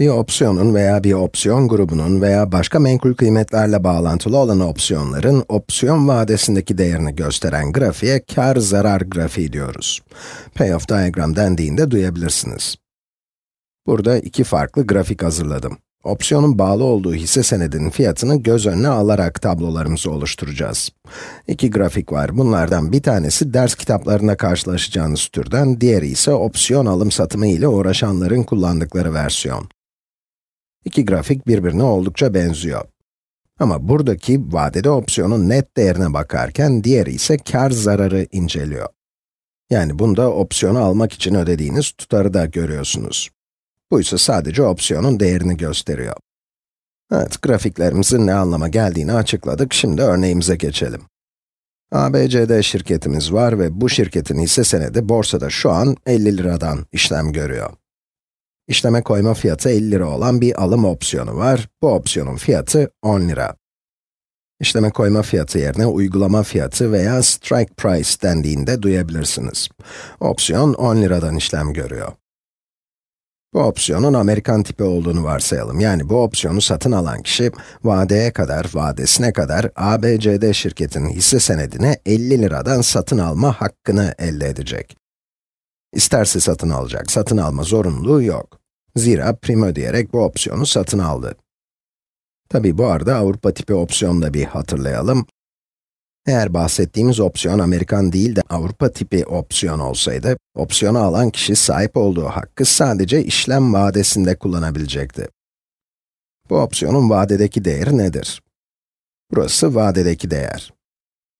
Bir opsiyonun veya bir opsiyon grubunun veya başka menkul kıymetlerle bağlantılı olan opsiyonların opsiyon vadesindeki değerini gösteren grafiğe kar-zarar grafiği diyoruz. Payoff diagram dendiğinde duyabilirsiniz. Burada iki farklı grafik hazırladım. Opsiyonun bağlı olduğu hisse senedinin fiyatını göz önüne alarak tablolarımızı oluşturacağız. İki grafik var. Bunlardan bir tanesi ders kitaplarında karşılaşacağınız türden, diğeri ise opsiyon alım satımı ile uğraşanların kullandıkları versiyon. İki grafik birbirine oldukça benziyor. Ama buradaki vadede opsiyonun net değerine bakarken, diğeri ise kar zararı inceliyor. Yani bunda opsiyonu almak için ödediğiniz tutarı da görüyorsunuz. Bu ise sadece opsiyonun değerini gösteriyor. Evet, grafiklerimizin ne anlama geldiğini açıkladık, şimdi örneğimize geçelim. ABCD şirketimiz var ve bu şirketin hisse senedi borsada şu an 50 liradan işlem görüyor. İşleme koyma fiyatı 50 lira olan bir alım opsiyonu var. Bu opsiyonun fiyatı 10 lira. İşleme koyma fiyatı yerine uygulama fiyatı veya strike price dendiğinde duyabilirsiniz. Opsiyon 10 liradan işlem görüyor. Bu opsiyonun Amerikan tipi olduğunu varsayalım. Yani bu opsiyonu satın alan kişi, vadeye kadar, vadesine kadar ABCD şirketinin hisse senedini 50 liradan satın alma hakkını elde edecek. İsterse satın alacak, satın alma zorunluluğu yok. Zira prim ödeyerek bu opsiyonu satın aldı. Tabi bu arada Avrupa tipi opsiyonu da bir hatırlayalım. Eğer bahsettiğimiz opsiyon Amerikan değil de Avrupa tipi opsiyon olsaydı, opsiyonu alan kişi sahip olduğu hakkı sadece işlem vadesinde kullanabilecekti. Bu opsiyonun vadedeki değeri nedir? Burası vadedeki değer.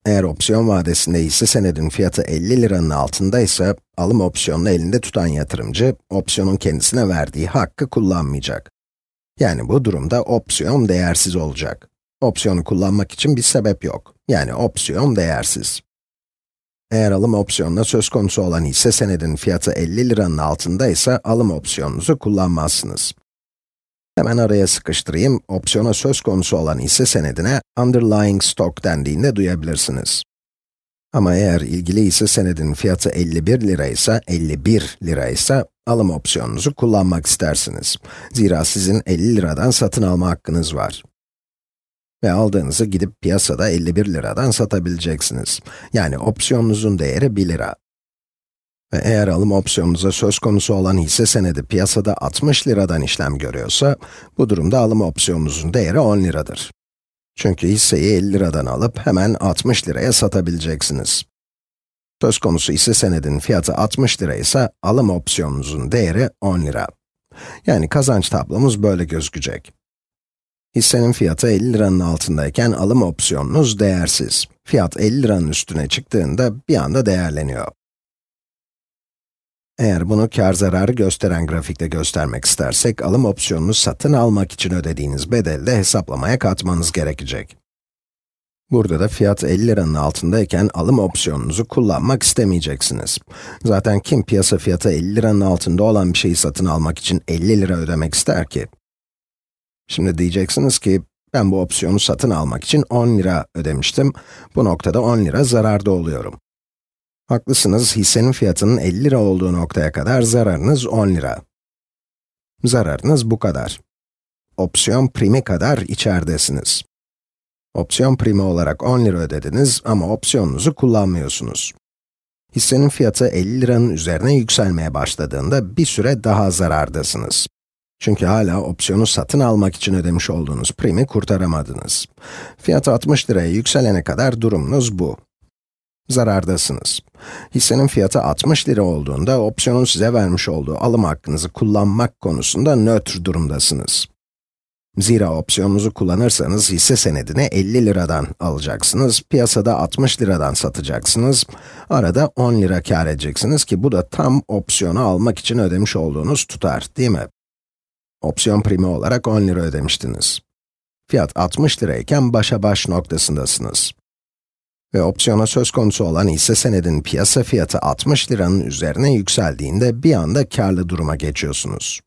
Eğer opsiyon vadesinde hisse senedin fiyatı 50 liranın altındaysa, alım opsiyonunu elinde tutan yatırımcı, opsiyonun kendisine verdiği hakkı kullanmayacak. Yani bu durumda opsiyon değersiz olacak. Opsiyonu kullanmak için bir sebep yok. Yani opsiyon değersiz. Eğer alım opsiyonuna söz konusu olan hisse senedin fiyatı 50 liranın altındaysa alım opsiyonunuzu kullanmazsınız. Hemen araya sıkıştırayım, opsiyona söz konusu olan hisse senedine underlying stock dendiğinde duyabilirsiniz. Ama eğer ilgili hisse senedin fiyatı 51 lira ise, 51 lira ise alım opsiyonunuzu kullanmak istersiniz. Zira sizin 50 liradan satın alma hakkınız var. Ve aldığınızı gidip piyasada 51 liradan satabileceksiniz. Yani opsiyonunuzun değeri 1 lira. Ve eğer alım opsiyonunuza söz konusu olan hisse senedi piyasada 60 liradan işlem görüyorsa, bu durumda alım opsiyonunuzun değeri 10 liradır. Çünkü hisseyi 50 liradan alıp hemen 60 liraya satabileceksiniz. Söz konusu hisse senedin fiyatı 60 lira ise alım opsiyonunuzun değeri 10 lira. Yani kazanç tablomuz böyle gözükecek. Hissenin fiyatı 50 liranın altındayken alım opsiyonunuz değersiz. Fiyat 50 liranın üstüne çıktığında bir anda değerleniyor. Eğer bunu kar zararı gösteren grafikte göstermek istersek, alım opsiyonunu satın almak için ödediğiniz bedeli de hesaplamaya katmanız gerekecek. Burada da fiyat 50 liranın altındayken alım opsiyonunuzu kullanmak istemeyeceksiniz. Zaten kim piyasa fiyatı 50 liranın altında olan bir şeyi satın almak için 50 lira ödemek ister ki? Şimdi diyeceksiniz ki, ben bu opsiyonu satın almak için 10 lira ödemiştim. Bu noktada 10 lira zararda oluyorum. Haklısınız, hissenin fiyatının 50 lira olduğu noktaya kadar zararınız 10 lira. Zararınız bu kadar. Opsiyon primi kadar içeridesiniz. Opsiyon primi olarak 10 lira ödediniz ama opsiyonunuzu kullanmıyorsunuz. Hissenin fiyatı 50 liranın üzerine yükselmeye başladığında bir süre daha zarardasınız. Çünkü hala opsiyonu satın almak için ödemiş olduğunuz primi kurtaramadınız. Fiyat 60 liraya yükselene kadar durumunuz bu. Zarardasınız. Hissenin fiyatı 60 lira olduğunda opsiyonun size vermiş olduğu alım hakkınızı kullanmak konusunda nötr durumdasınız. Zira opsiyonunuzu kullanırsanız hisse senedini 50 liradan alacaksınız, piyasada 60 liradan satacaksınız, arada 10 lira kar edeceksiniz ki bu da tam opsiyonu almak için ödemiş olduğunuz tutar, değil mi? Opsiyon primi olarak 10 lira ödemiştiniz. Fiyat 60 lirayken başa baş noktasındasınız. Ve opsiyona söz konusu olan hisse senedin piyasa fiyatı 60 liranın üzerine yükseldiğinde bir anda karlı duruma geçiyorsunuz.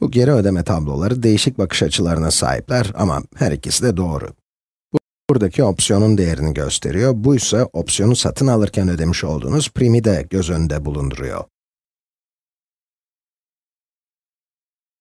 Bu geri ödeme tabloları değişik bakış açılarına sahipler ama her ikisi de doğru. Bu, buradaki opsiyonun değerini gösteriyor, bu ise opsiyonu satın alırken ödemiş olduğunuz primi de göz önünde bulunduruyor.